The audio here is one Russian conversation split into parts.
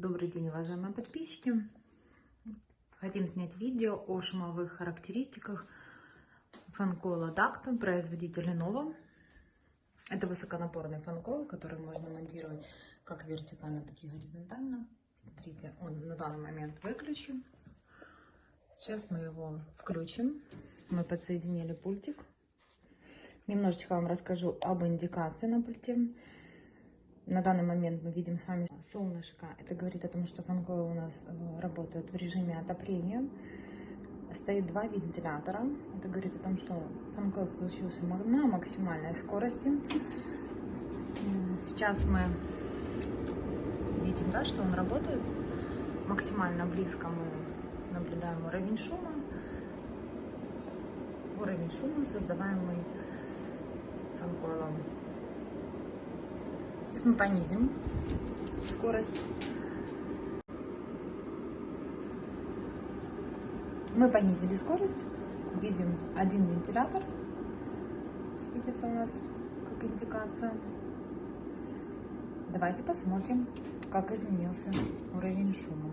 Добрый день, уважаемые подписчики. Хотим снять видео о шумовых характеристиках фанкола Дакта, производителя Nova. Это высоконапорный фанкол, который можно монтировать как вертикально, так и горизонтально. Смотрите, он на данный момент выключен. Сейчас мы его включим. Мы подсоединили пультик. Немножечко вам расскажу об индикации на пульте. На данный момент мы видим с вами солнышко. Это говорит о том, что фанкойл у нас э, работает в режиме отопления. Стоит два вентилятора. Это говорит о том, что фанкойл включился на максимальной скорости. Сейчас мы видим, да, что он работает. Максимально близко мы наблюдаем уровень шума. Уровень шума, создаваемый фанкойлом. Сейчас мы понизим скорость. Мы понизили скорость. Видим один вентилятор. Светится у нас как индикация. Давайте посмотрим, как изменился уровень шума.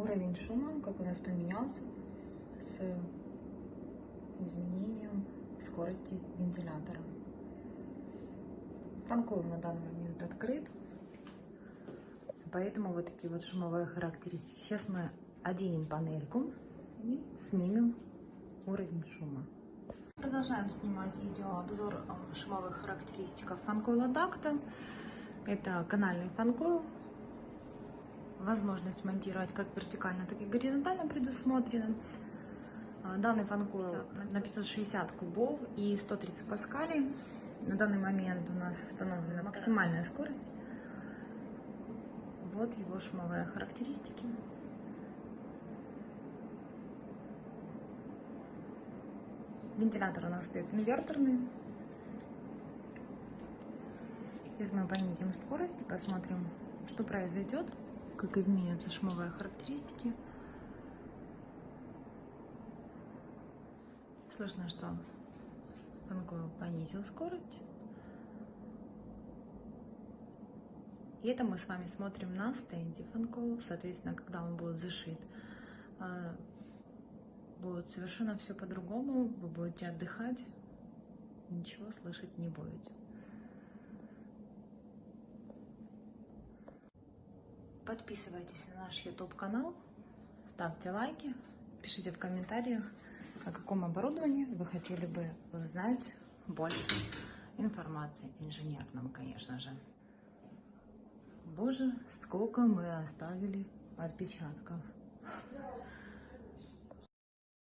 Уровень шума, как у нас поменялся с изменением скорости вентилятора. Фанкойл на данный момент открыт, поэтому вот такие вот шумовые характеристики. Сейчас мы оденем панельку и снимем уровень шума. Продолжаем снимать видеообзор шумовых характеристиках фанкойла Дакта. Это канальный фанкойл возможность монтировать как вертикально, так и горизонтально предусмотрена. Данный фанкойл на 560 кубов и 130 паскалей. На данный момент у нас установлена максимальная скорость. Вот его шумовые характеристики. Вентилятор у нас стоит инверторный. Сейчас мы понизим скорость и посмотрим, что произойдет как изменятся шумовые характеристики. Слышно, что Фанкойл понизил скорость. И это мы с вами смотрим на стенде Фанкойл. Соответственно, когда он будет зашит, а, будет совершенно все по-другому. Вы будете отдыхать, ничего слышать не будете. Подписывайтесь на наш YouTube канал, ставьте лайки, пишите в комментариях, о каком оборудовании вы хотели бы узнать больше информации, инженерном, конечно же. Боже, сколько мы оставили отпечатков.